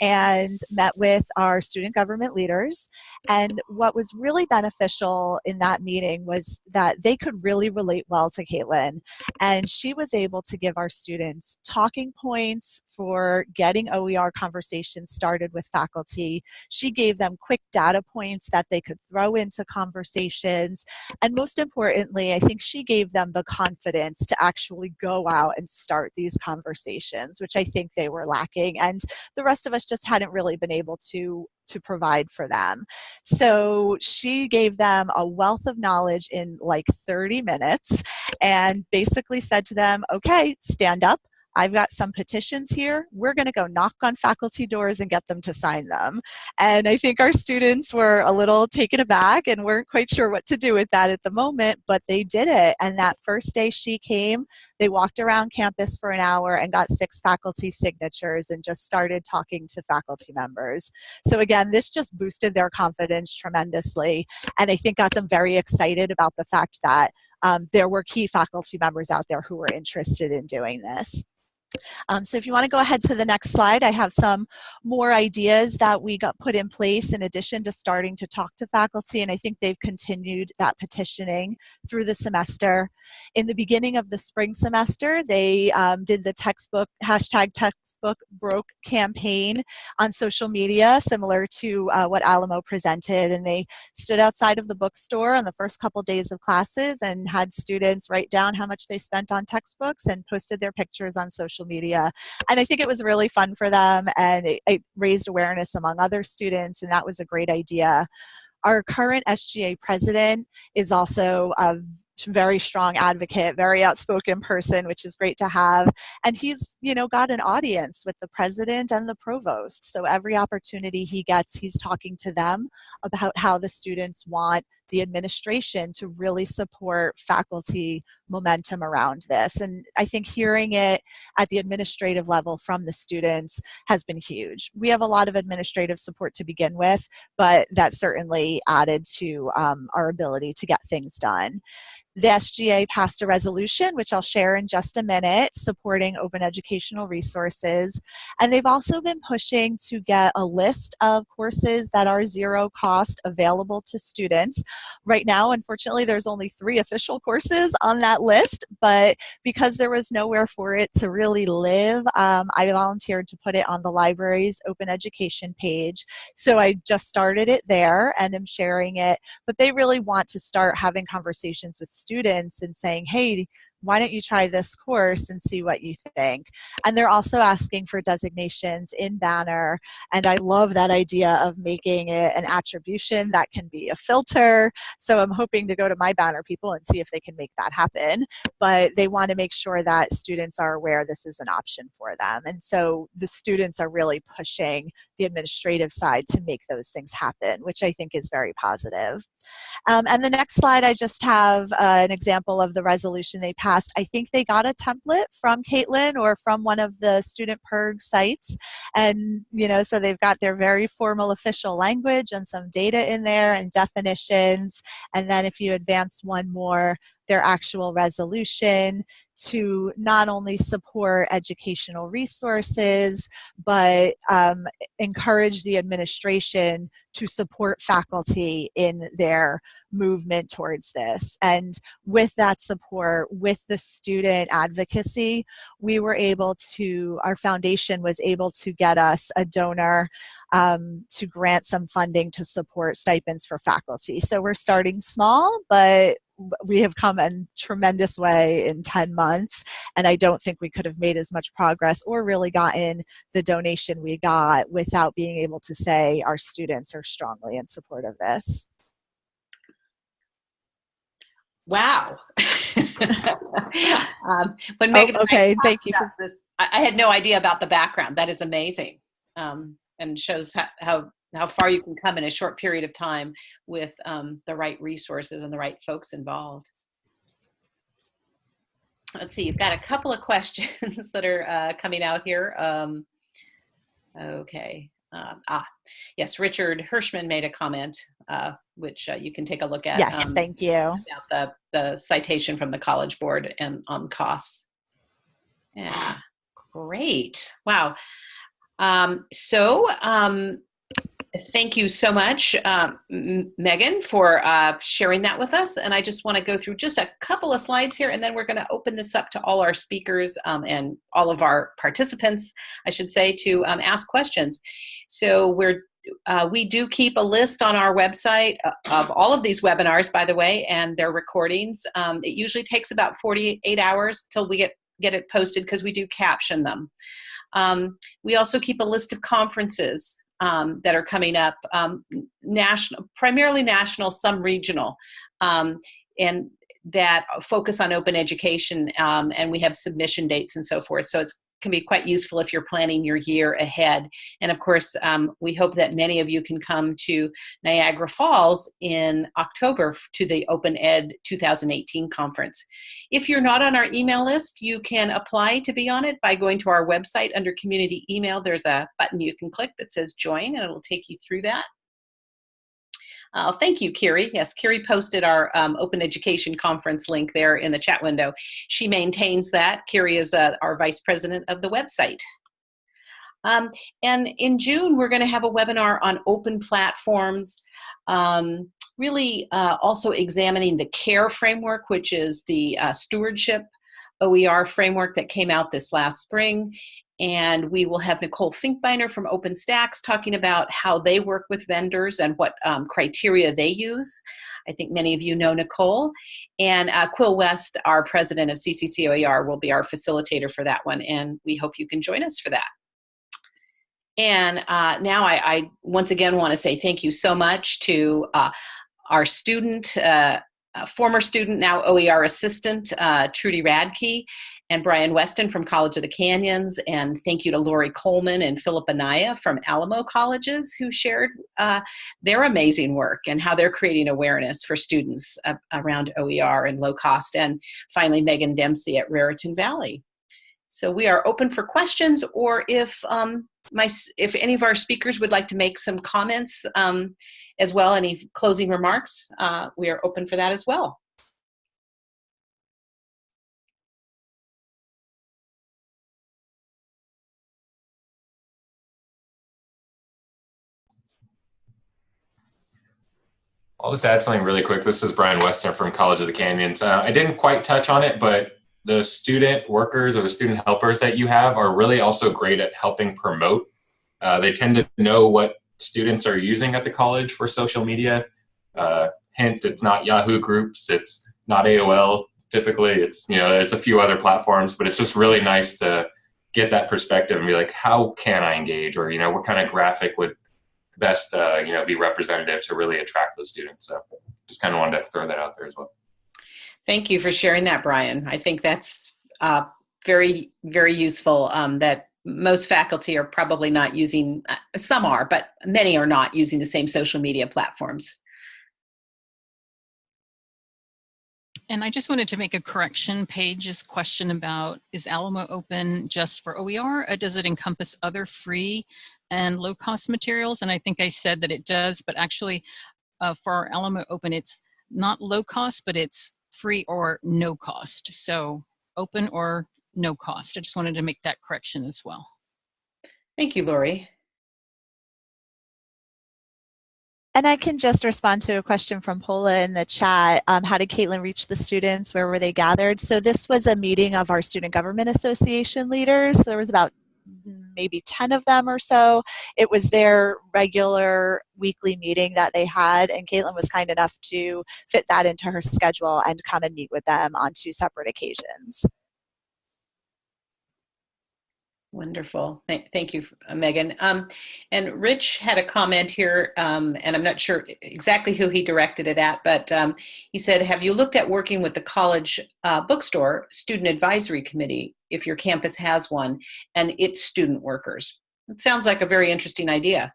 and met with our student government leaders. And what was really beneficial in that meeting was that they could really relate well to Kaitlyn. And she was able to give our students talking points for getting OER conversations started with faculty. She gave them quick data points that they could throw into conversations. And most importantly, I think she gave them the confidence to actually go out and start these conversations, which I think they were lacking. And the rest of us just hadn't really been able to to provide for them. So she gave them a wealth of knowledge in like 30 minutes and basically said to them, okay, stand up, I've got some petitions here. We're going to go knock on faculty doors and get them to sign them. And I think our students were a little taken aback and weren't quite sure what to do with that at the moment, but they did it. And that first day she came, they walked around campus for an hour and got six faculty signatures and just started talking to faculty members. So again, this just boosted their confidence tremendously. And I think got them very excited about the fact that um, there were key faculty members out there who were interested in doing this. Um, so if you want to go ahead to the next slide, I have some more ideas that we got put in place in addition to starting to talk to faculty, and I think they've continued that petitioning through the semester. In the beginning of the spring semester, they um, did the textbook, hashtag textbook broke campaign on social media, similar to uh, what Alamo presented, and they stood outside of the bookstore on the first couple days of classes and had students write down how much they spent on textbooks and posted their pictures on social social media. And I think it was really fun for them and it, it raised awareness among other students and that was a great idea. Our current SGA president is also a very strong advocate, very outspoken person, which is great to have. And he's, you know, got an audience with the president and the provost. So every opportunity he gets, he's talking to them about how the students want the administration to really support faculty momentum around this. And I think hearing it at the administrative level from the students has been huge. We have a lot of administrative support to begin with, but that certainly added to um, our ability to get things done. The SGA passed a resolution, which I'll share in just a minute, supporting open educational resources. And they've also been pushing to get a list of courses that are zero cost available to students. Right now, unfortunately, there's only three official courses on that list, but because there was nowhere for it to really live, um, I volunteered to put it on the library's open education page. So I just started it there and am sharing it, but they really want to start having conversations with students and saying, hey, why don't you try this course and see what you think? And they're also asking for designations in Banner. And I love that idea of making it an attribution that can be a filter. So I'm hoping to go to my Banner people and see if they can make that happen. But they want to make sure that students are aware this is an option for them. And so the students are really pushing the administrative side to make those things happen, which I think is very positive. Um, and the next slide, I just have uh, an example of the resolution they passed past. I think they got a template from Kaitlyn or from one of the student PIRG sites. And, you know, so they've got their very formal official language and some data in there and definitions. And then if you advance one more, their actual resolution to not only support educational resources, but um, encourage the administration to support faculty in their movement towards this. And with that support, with the student advocacy, we were able to, our foundation was able to get us a donor um, to grant some funding to support stipends for faculty. So we're starting small, but we have come a tremendous way in 10 months and I don't think we could have made as much progress or really gotten the donation we got without being able to say our students are strongly in support of this. Wow. um, when oh, okay, thank you. For this, I, I, had no idea about the background. That is amazing um, and shows how, how how far you can come in a short period of time with um, the right resources and the right folks involved. Let's see, you've got a couple of questions that are uh, coming out here. Um, okay. Uh, ah, yes, Richard Hirschman made a comment, uh, which uh, you can take a look at. Yes, um, thank you. about the, the citation from the College Board and on costs. Yeah, great. Wow. Um, so, um, thank you so much, um, Megan, for uh, sharing that with us. And I just want to go through just a couple of slides here, and then we're going to open this up to all our speakers um, and all of our participants, I should say, to um, ask questions. So we're uh, we do keep a list on our website uh, of all of these webinars, by the way, and their recordings. Um, it usually takes about 48 hours till we get, get it posted because we do caption them. Um, we also keep a list of conferences um, that are coming up, um, national, primarily national, some regional, um, and that focus on open education, um, and we have submission dates and so forth. So it's can be quite useful if you're planning your year ahead. And of course, um, we hope that many of you can come to Niagara Falls in October to the Open Ed 2018 conference. If you're not on our email list, you can apply to be on it by going to our website under community email. There's a button you can click that says join and it'll take you through that. Uh, thank you, Kiri. Yes, Kiri posted our um, Open Education Conference link there in the chat window. She maintains that. Kiri is uh, our vice president of the website. Um, and in June, we're going to have a webinar on open platforms, um, really uh, also examining the CARE framework, which is the uh, stewardship OER framework that came out this last spring and we will have Nicole Finkbeiner from OpenStax talking about how they work with vendors and what um, criteria they use. I think many of you know Nicole. And uh, Quill West, our president of CCCOER, will be our facilitator for that one, and we hope you can join us for that. And uh, now I, I, once again want to say thank you so much to uh, our student, uh, former student, now OER assistant, uh, Trudy Radke, and Brian Weston from College of the Canyons, and thank you to Lori Coleman and Philip Anaya from Alamo Colleges who shared uh, their amazing work and how they're creating awareness for students uh, around OER and low cost, and finally Megan Dempsey at Raritan Valley. So we are open for questions, or if um, my if any of our speakers would like to make some comments um, as well, any closing remarks, uh, we are open for that as well. I'll just add something really quick. This is Brian Weston from College of the Canyons. Uh, I didn't quite touch on it, but the student workers or the student helpers that you have are really also great at helping promote. Uh, they tend to know what students are using at the college for social media. Uh, hint, it's not Yahoo groups, it's not AOL typically. It's, you know, there's a few other platforms, but it's just really nice to get that perspective and be like, how can I engage? Or, you know, what kind of graphic would best uh, you know be representative to really attract those students. So just kind of wanted to throw that out there as well. Thank you for sharing that, Brian. I think that's uh, very very useful. Um, that most faculty are probably not using. Uh, some are, but many are not using the same social media platforms. And I just wanted to make a correction. Page's question about is Alamo open just for OER or does it encompass other free and low cost materials? And I think I said that it does, but actually uh, for our Alamo open, it's not low cost, but it's free or no cost. So open or no cost. I just wanted to make that correction as well. Thank you, Lori. And I can just respond to a question from Paula in the chat. Um, how did Kaitlyn reach the students? Where were they gathered? So this was a meeting of our Student Government Association leaders. So There was about maybe 10 of them or so. It was their regular weekly meeting that they had, and Kaitlyn was kind enough to fit that into her schedule and come and meet with them on two separate occasions. Wonderful. Thank, thank you, uh, Megan. Um, and Rich had a comment here, um, and I'm not sure exactly who he directed it at, but um, he said, have you looked at working with the college uh, bookstore student advisory committee, if your campus has one, and its student workers? It sounds like a very interesting idea.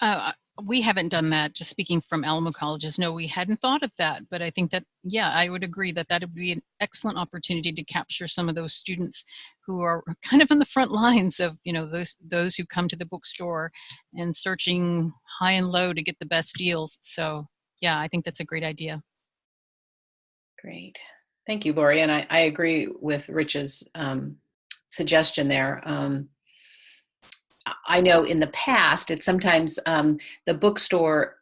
Uh, we haven't done that just speaking from alamo colleges no we hadn't thought of that but i think that yeah i would agree that that would be an excellent opportunity to capture some of those students who are kind of on the front lines of you know those those who come to the bookstore and searching high and low to get the best deals so yeah i think that's a great idea Great. Thank you, Lori. And I, I agree with Rich's um, suggestion there. Um, I know in the past, it's sometimes um, the bookstore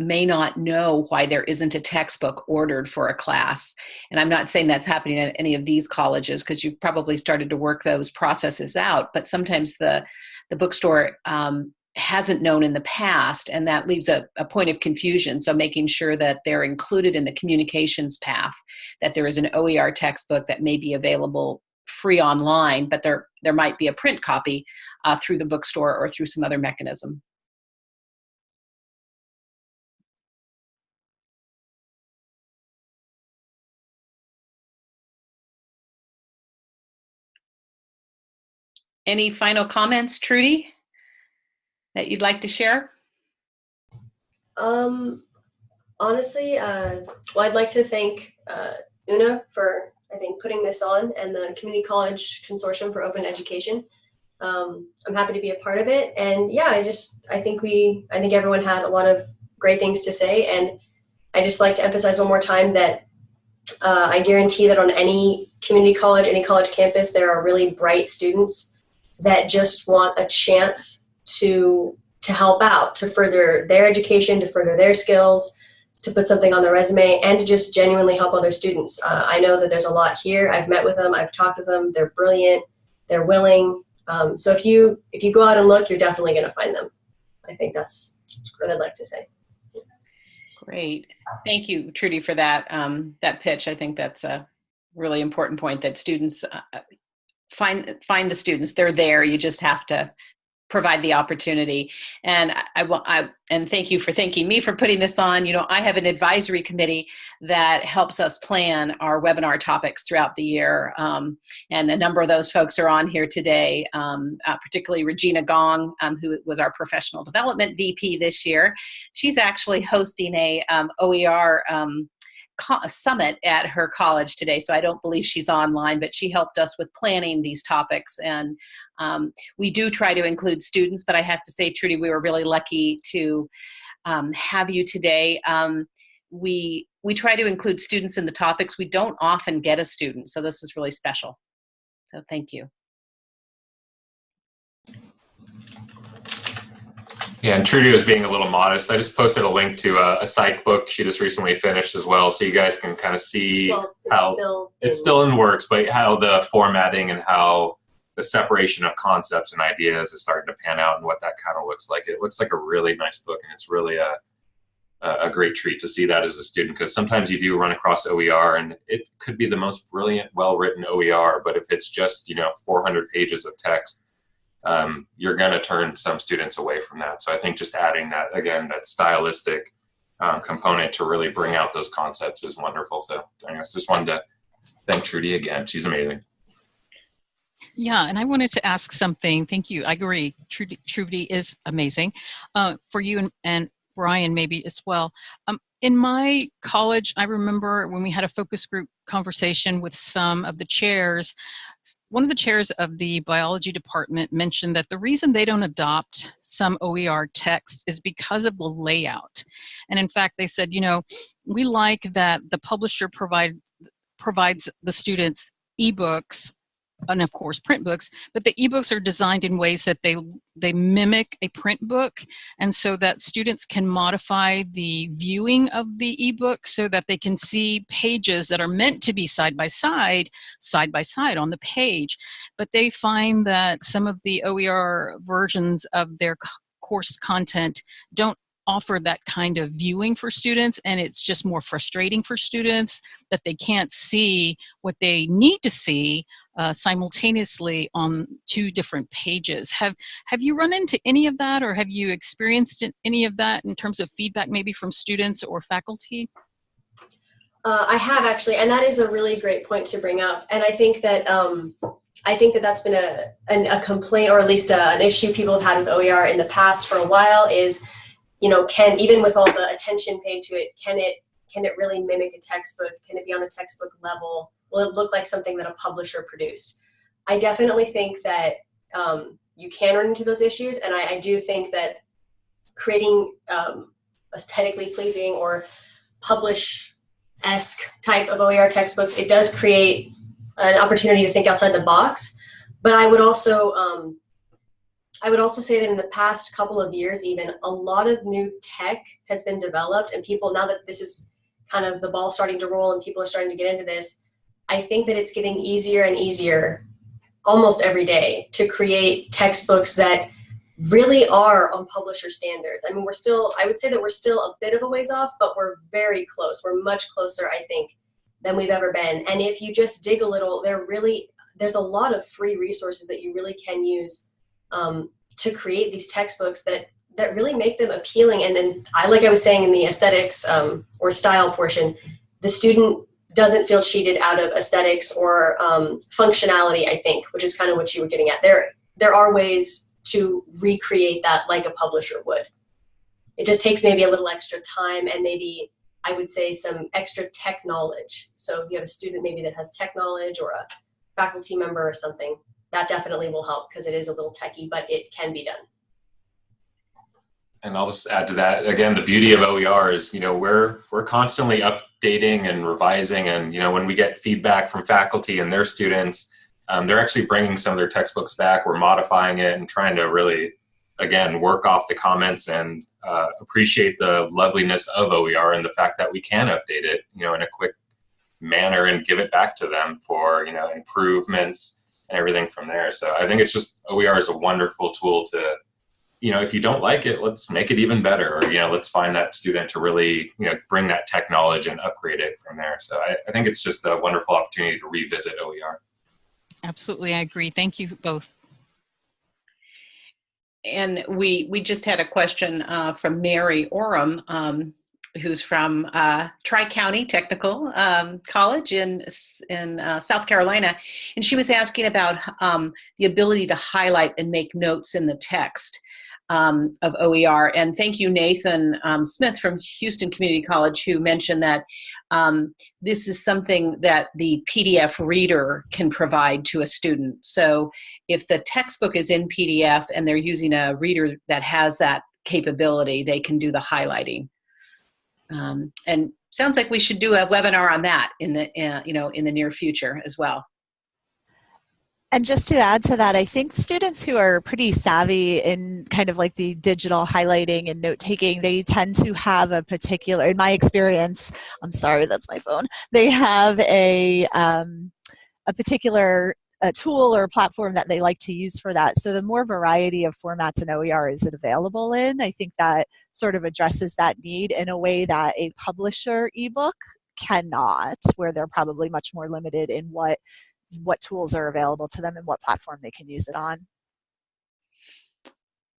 may not know why there isn't a textbook ordered for a class. And I'm not saying that's happening at any of these colleges because you've probably started to work those processes out, but sometimes the, the bookstore um, hasn't known in the past and that leaves a, a, point of confusion so making sure that they're included in the communications path that there is an oer textbook that may be available free online but there there might be a print copy uh, through the bookstore or through some other mechanism any final comments trudy that you'd like to share? Um, honestly, uh, well, I'd like to thank uh, Una for, I think, putting this on and the Community College Consortium for Open Education. Um, I'm happy to be a part of it. And yeah, I just, I think we, I think everyone had a lot of great things to say. And I just like to emphasize one more time that uh, I guarantee that on any community college, any college campus, there are really bright students that just want a chance to to help out, to further their education, to further their skills, to put something on their resume, and to just genuinely help other students. Uh, I know that there's a lot here. I've met with them. I've talked with them. They're brilliant. They're willing. Um, so if you if you go out and look, you're definitely going to find them. I think that's, that's what I'd like to say. Great. Thank you, Trudy, for that um, that pitch. I think that's a really important point that students uh, find find the students. They're there. You just have to provide the opportunity. And I, want I, and thank you for thanking me for putting this on. You know, I have an advisory committee that helps us plan our webinar topics throughout the year. Um, and a number of those folks are on here today, um, uh, particularly Regina Gong, um, who was our professional development VP this year. She's actually hosting a um, OER um, summit at her college today, so I don't believe she's online, but she helped us with planning these topics. And um, we do try to include students, but I have to say, Trudy, we were really lucky to um, have you today. Um, we, we try to include students in the topics. We don't often get a student, so this is really special. So thank you. Yeah, and Trudy was being a little modest. I just posted a link to a, a psych book she just recently finished as well, so you guys can kind of see Well, it's how still it's still in works, but how the formatting and how the separation of concepts and ideas is starting to pan out and what that kind of looks like. It looks like a really nice book, and it's really a a great treat to see that as a student because sometimes you do run across OER and it could be the most brilliant, well-written OER, but if it's just you know 400 pages of text um, you're going to turn some students away from that. So I think just adding that, again, that stylistic um, component to really bring out those concepts is wonderful. So I just wanted to thank Trudy again. She's amazing. Yeah, and I wanted to ask something. Thank you. I agree. Trudy, Trudy is amazing. Uh, for you and, and Brian maybe as well. Um, in my college, I remember when we had a focus group conversation with some of the chairs, one of the chairs of the biology department mentioned that the reason they don't adopt some OER text is because of the layout. And in fact, they said, you know, we like that the publisher provide, provides the students ebooks and of course print books but the ebooks are designed in ways that they they mimic a print book. And so that students can modify the viewing of the ebook so that they can see pages that are meant to be side by side side by side on the page. But they find that some of the OER versions of their course content don't offer that kind of viewing for students and it's just more frustrating for students that they can't see what they need to see uh, simultaneously on two different pages. Have, have you run into any of that or have you experienced any of that in terms of feedback maybe from students or faculty? Uh, I have actually, and that is a really great point to bring up. And I think that um, I think that that's been a, an, a complaint or at least a, an issue people have had with OER in the past for a while is you know, can even with all the attention paid to it, can it can it really mimic a textbook? Can it be on a textbook level? Will it look like something that a publisher produced? I definitely think that um, you can run into those issues, and I, I do think that creating um, aesthetically pleasing or publish-esque type of OER textbooks, it does create an opportunity to think outside the box. But I would also um, I would also say that in the past couple of years, even a lot of new tech has been developed, and people now that this is kind of the ball starting to roll and people are starting to get into this, I think that it's getting easier and easier almost every day to create textbooks that really are on publisher standards. I mean, we're still, I would say that we're still a bit of a ways off, but we're very close. We're much closer, I think, than we've ever been. And if you just dig a little, there really, there's a lot of free resources that you really can use um, to create these textbooks that that really make them appealing. And then I, like I was saying in the aesthetics um, or style portion, the student doesn't feel cheated out of aesthetics or um, functionality, I think, which is kind of what you were getting at. There, there are ways to recreate that like a publisher would. It just takes maybe a little extra time and maybe I would say some extra tech knowledge. So if you have a student maybe that has tech knowledge or a faculty member or something, that definitely will help because it is a little techy, but it can be done. And I'll just add to that again. The beauty of OER is, you know, we're we're constantly updating and revising, and you know, when we get feedback from faculty and their students, um, they're actually bringing some of their textbooks back. We're modifying it and trying to really, again, work off the comments and uh, appreciate the loveliness of OER and the fact that we can update it, you know, in a quick manner and give it back to them for you know improvements and everything from there. So I think it's just OER is a wonderful tool to you know, if you don't like it, let's make it even better. Or, you know, let's find that student to really, you know, bring that tech knowledge and upgrade it from there. So I, I think it's just a wonderful opportunity to revisit OER. Absolutely, I agree. Thank you both. And we we just had a question uh, from Mary Oram, um, who's from uh, Tri County Technical um, College in in uh, South Carolina, and she was asking about um, the ability to highlight and make notes in the text um, of OER. And thank you, Nathan um, Smith from Houston Community College, who mentioned that um, this is something that the PDF reader can provide to a student. So if the textbook is in PDF and they're using a reader that has that capability, they can do the highlighting. Um, and sounds like we should do a webinar on that in the uh, you know in the near future as well. And just to add to that, I think students who are pretty savvy in kind of like the digital highlighting and note taking, they tend to have a particular, in my experience, I'm sorry, that's my phone, they have a, um, a particular a tool or a platform that they like to use for that. So the more variety of formats and OER is available in, I think that sort of addresses that need in a way that a publisher ebook cannot, where they're probably much more limited in what what tools are available to them and what platform they can use it on.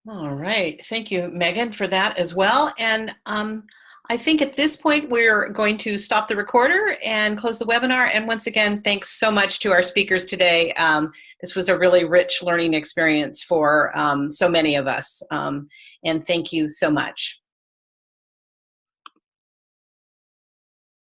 All right, thank you, Megan, for that as well. And um, I think at this point we're going to stop the recorder and close the webinar. And once again, thanks so much to our speakers today. Um, this was a really rich learning experience for um, so many of us. Um, and thank you so much.